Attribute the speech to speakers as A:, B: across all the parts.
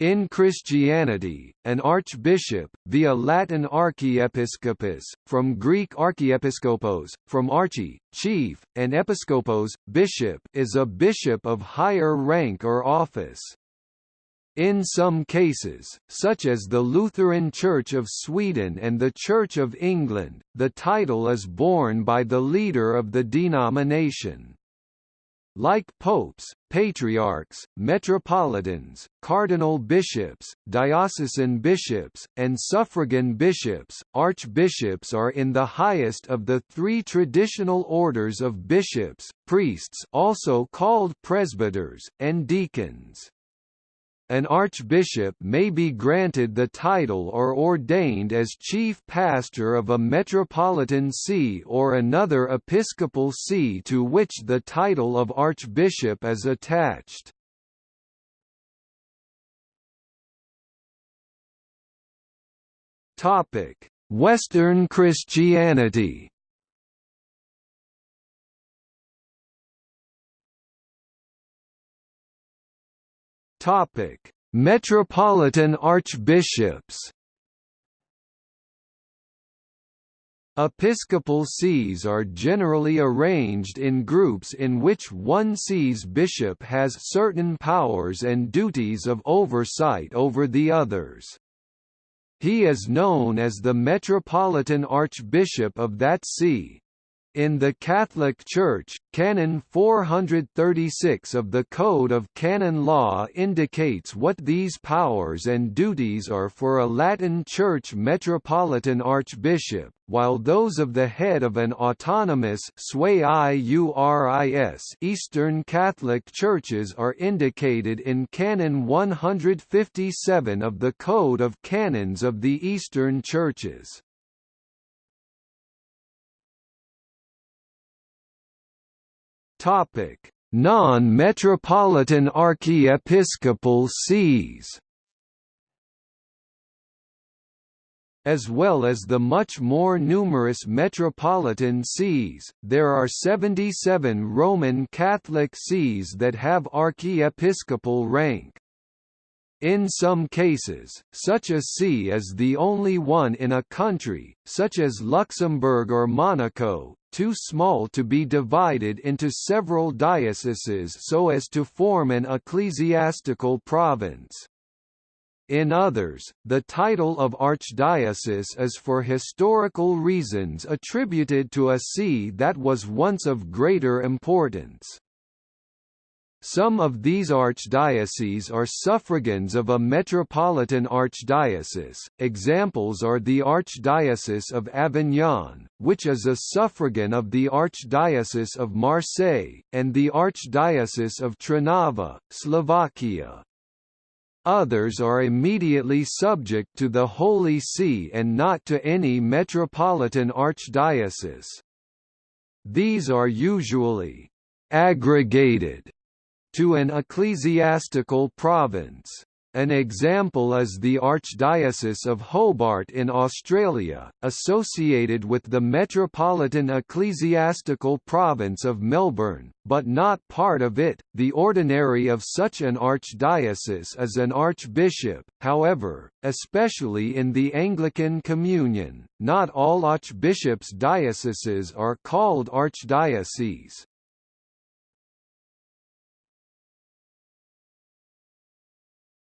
A: In Christianity, an archbishop, via Latin archiepiscopus, from Greek archiepiskopos, from archi, chief, and episkopos, bishop is a bishop of higher rank or office. In some cases, such as the Lutheran Church of Sweden and the Church of England, the title is borne by the leader of the denomination. Like popes, patriarchs, metropolitans, cardinal bishops, diocesan bishops, and suffragan bishops, archbishops are in the highest of the three traditional orders of bishops, priests also called presbyters, and deacons. An archbishop may be granted the title or ordained as chief pastor of a metropolitan see or another episcopal see to which the title of archbishop is attached. Western Christianity Topic: Metropolitan archbishops. Episcopal sees are generally arranged in groups in which one sees bishop has certain powers and duties of oversight over the others. He is known as the Metropolitan Archbishop of that see, in the Catholic Church, Canon 436 of the Code of Canon Law indicates what these powers and duties are for a Latin Church metropolitan archbishop, while those of the head of an autonomous Eastern Catholic Churches are indicated in Canon 157 of the Code of Canons of the Eastern Churches. Non-metropolitan archiepiscopal sees. As well as the much more numerous metropolitan sees, there are 77 Roman Catholic sees that have archiepiscopal rank. In some cases, such a see is the only one in a country, such as Luxembourg or Monaco, too small to be divided into several dioceses so as to form an ecclesiastical province. In others, the title of archdiocese is for historical reasons attributed to a see that was once of greater importance. Some of these archdioceses are suffragans of a metropolitan archdiocese, examples are the Archdiocese of Avignon, which is a suffragan of the Archdiocese of Marseille, and the Archdiocese of Trnava, Slovakia. Others are immediately subject to the Holy See and not to any metropolitan archdiocese. These are usually aggregated to an ecclesiastical province. An example is the Archdiocese of Hobart in Australia, associated with the Metropolitan Ecclesiastical Province of Melbourne, but not part of it. The ordinary of such an archdiocese is an archbishop, however, especially in the Anglican Communion, not all archbishops' dioceses are called archdioceses.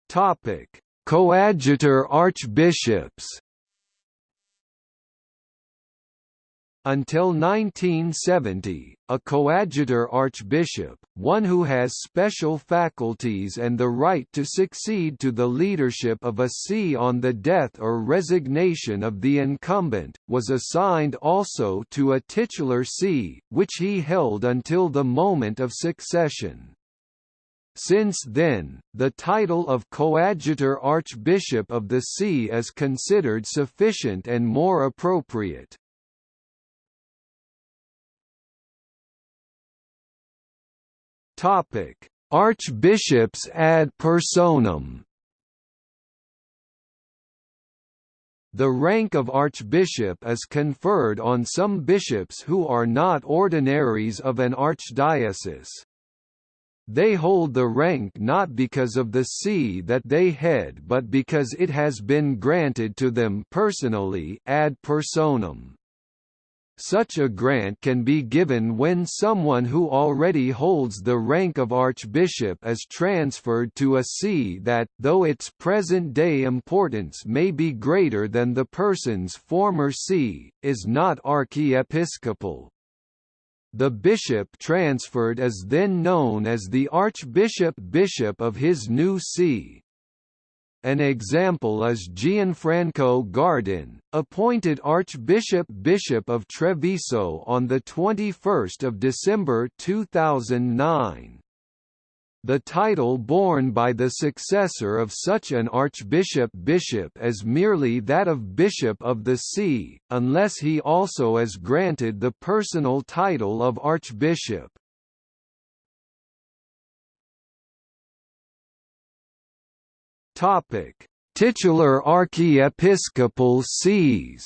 A: Topic: Coadjutor archbishops. Until 1970, a coadjutor archbishop, one who has special faculties and the right to succeed to the leadership of a see on the death or resignation of the incumbent, was assigned also to a titular see, which he held until the moment of succession. Since then, the title of Coadjutor Archbishop of the See is considered sufficient and more appropriate. Topic: Archbishops ad personam The rank of archbishop is conferred on some bishops who are not ordinaries of an archdiocese. They hold the rank not because of the see that they head but because it has been granted to them personally ad personam. Such a grant can be given when someone who already holds the rank of archbishop is transferred to a see that, though its present-day importance may be greater than the person's former see, is not archiepiscopal. The bishop transferred is then known as the archbishop bishop of his new see. An example is Gianfranco Gardin, appointed Archbishop Bishop of Treviso on 21 December 2009. The title borne by the successor of such an archbishop bishop is merely that of bishop of the see, unless he also is granted the personal title of archbishop. Topic: Titular archiepiscopal sees.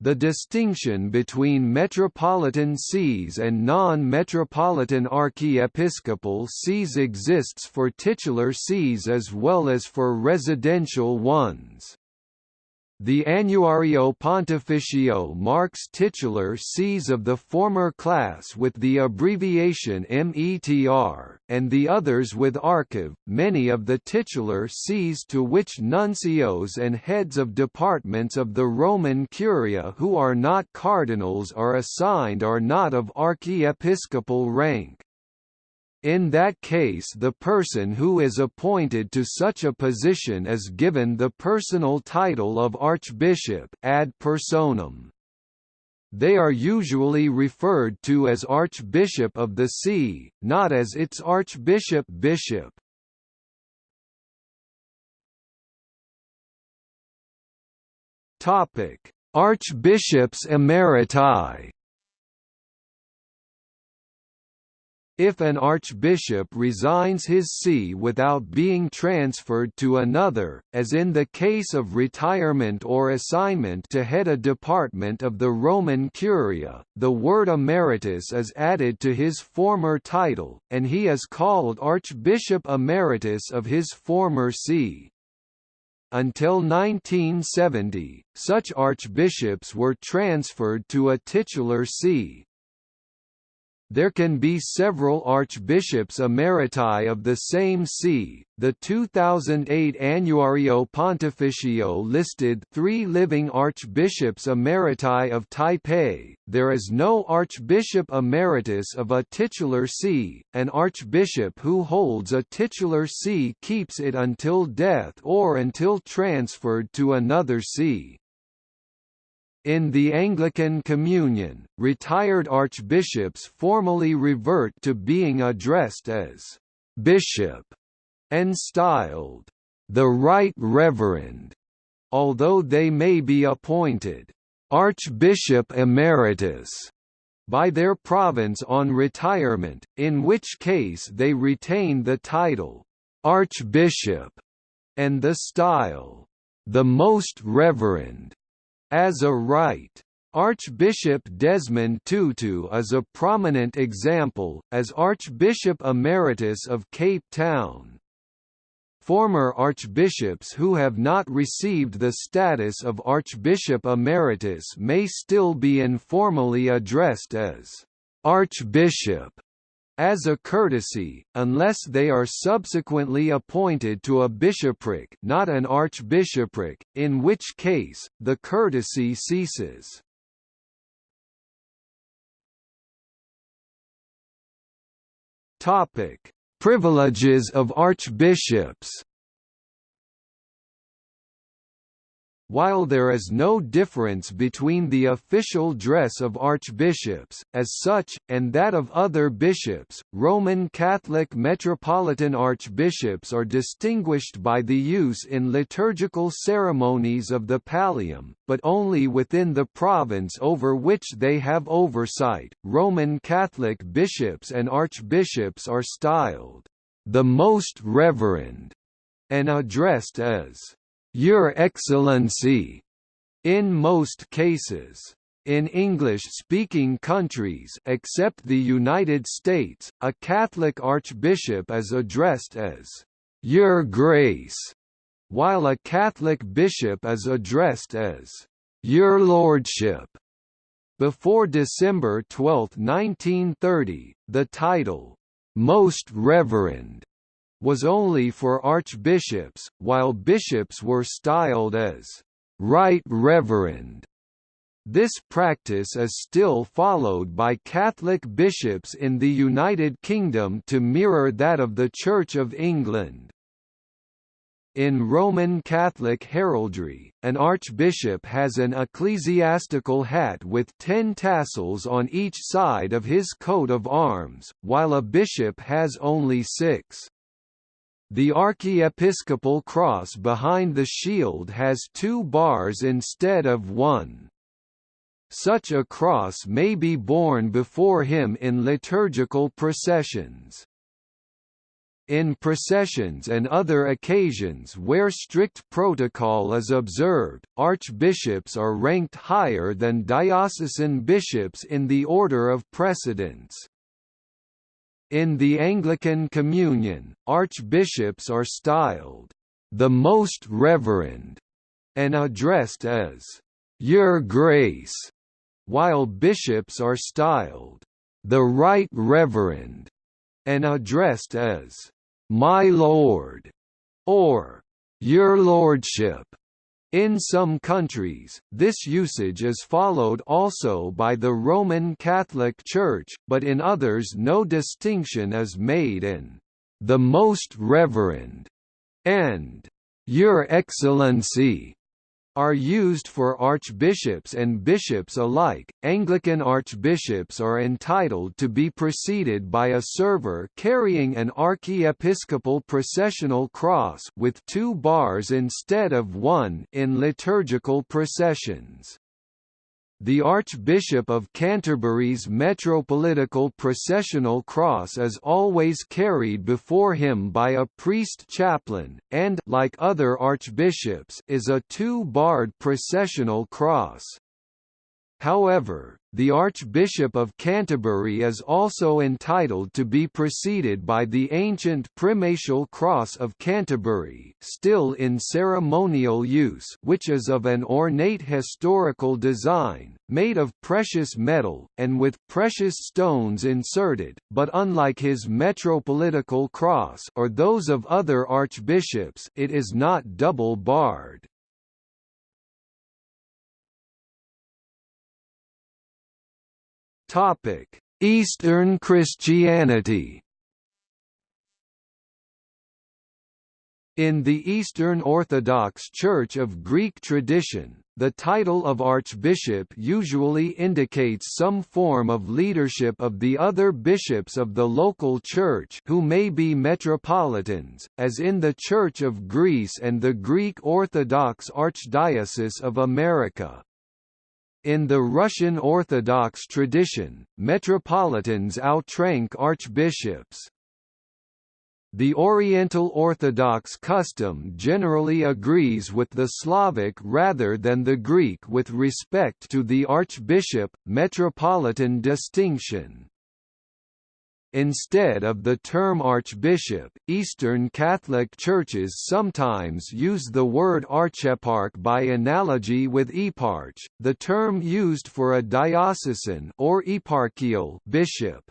A: The distinction between metropolitan sees and non-metropolitan archiepiscopal sees exists for titular sees as well as for residential ones. The Annuario Pontificio marks titular sees of the former class with the abbreviation METR, and the others with archive. Many of the titular sees to which nuncios and heads of departments of the Roman Curia who are not cardinals are assigned are not of archiepiscopal rank. In that case the person who is appointed to such a position is given the personal title of archbishop ad personam. They are usually referred to as archbishop of the see, not as its archbishop bishop. Topic: Archbishops emeriti If an archbishop resigns his see without being transferred to another, as in the case of retirement or assignment to head a department of the Roman Curia, the word emeritus is added to his former title, and he is called Archbishop Emeritus of his former see. Until 1970, such archbishops were transferred to a titular see, there can be several archbishops emeriti of the same see. The 2008 Annuario Pontificio listed three living archbishops emeriti of Taipei. There is no archbishop emeritus of a titular see. An archbishop who holds a titular see keeps it until death or until transferred to another see. In the Anglican Communion, retired archbishops formally revert to being addressed as «bishop» and styled «the Right Reverend», although they may be appointed «archbishop emeritus» by their province on retirement, in which case they retain the title «archbishop» and the style «the Most Reverend» as a right. Archbishop Desmond Tutu is a prominent example, as Archbishop Emeritus of Cape Town. Former archbishops who have not received the status of Archbishop Emeritus may still be informally addressed as Archbishop as a courtesy, unless they are subsequently appointed to a bishopric not an archbishopric, in which case, the courtesy ceases. Privileges of archbishops While there is no difference between the official dress of archbishops, as such, and that of other bishops, Roman Catholic metropolitan archbishops are distinguished by the use in liturgical ceremonies of the pallium, but only within the province over which they have oversight. Roman Catholic bishops and archbishops are styled, the Most Reverend, and addressed as your Excellency, in most cases. In English-speaking countries except the United States, a Catholic archbishop is addressed as Your Grace, while a Catholic bishop is addressed as Your Lordship. Before December 12, 1930, the title, Most Reverend, was only for archbishops, while bishops were styled as Right Reverend. This practice is still followed by Catholic bishops in the United Kingdom to mirror that of the Church of England. In Roman Catholic heraldry, an archbishop has an ecclesiastical hat with ten tassels on each side of his coat of arms, while a bishop has only six. The archiepiscopal cross behind the shield has two bars instead of one. Such a cross may be borne before him in liturgical processions. In processions and other occasions where strict protocol is observed, archbishops are ranked higher than diocesan bishops in the order of precedence. In the Anglican Communion, archbishops are styled, "...the Most Reverend", and addressed as, "...Your Grace", while bishops are styled, "...the Right Reverend", and addressed as, "...my Lord", or "...your Lordship". In some countries, this usage is followed also by the Roman Catholic Church, but in others no distinction is made in "...the Most Reverend", and "...Your Excellency", are used for archbishops and bishops alike. Anglican archbishops are entitled to be preceded by a server carrying an archiepiscopal processional cross with two bars instead of one in liturgical processions. The Archbishop of Canterbury's metropolitical processional cross is always carried before him by a priest chaplain, and like other archbishops, is a two-barred processional cross. However, the Archbishop of Canterbury is also entitled to be preceded by the ancient Primatial Cross of Canterbury still in ceremonial use which is of an ornate historical design, made of precious metal, and with precious stones inserted, but unlike his metropolitical cross or those of other archbishops it is not double-barred. Topic: Eastern Christianity. In the Eastern Orthodox Church of Greek tradition, the title of archbishop usually indicates some form of leadership of the other bishops of the local church who may be metropolitans, as in the Church of Greece and the Greek Orthodox Archdiocese of America. In the Russian Orthodox tradition, metropolitans outrank archbishops. The Oriental Orthodox custom generally agrees with the Slavic rather than the Greek with respect to the archbishop-metropolitan distinction. Instead of the term archbishop, Eastern Catholic churches sometimes use the word archeparch by analogy with eparch, the term used for a diocesan or eparchial bishop.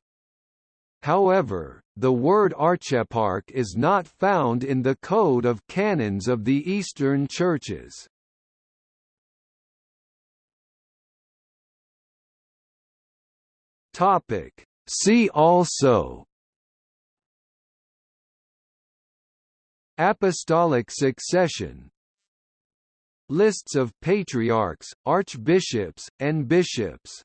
A: However, the word archeparch is not found in the Code of Canons of the Eastern Churches. Topic See also Apostolic succession Lists of patriarchs, archbishops, and bishops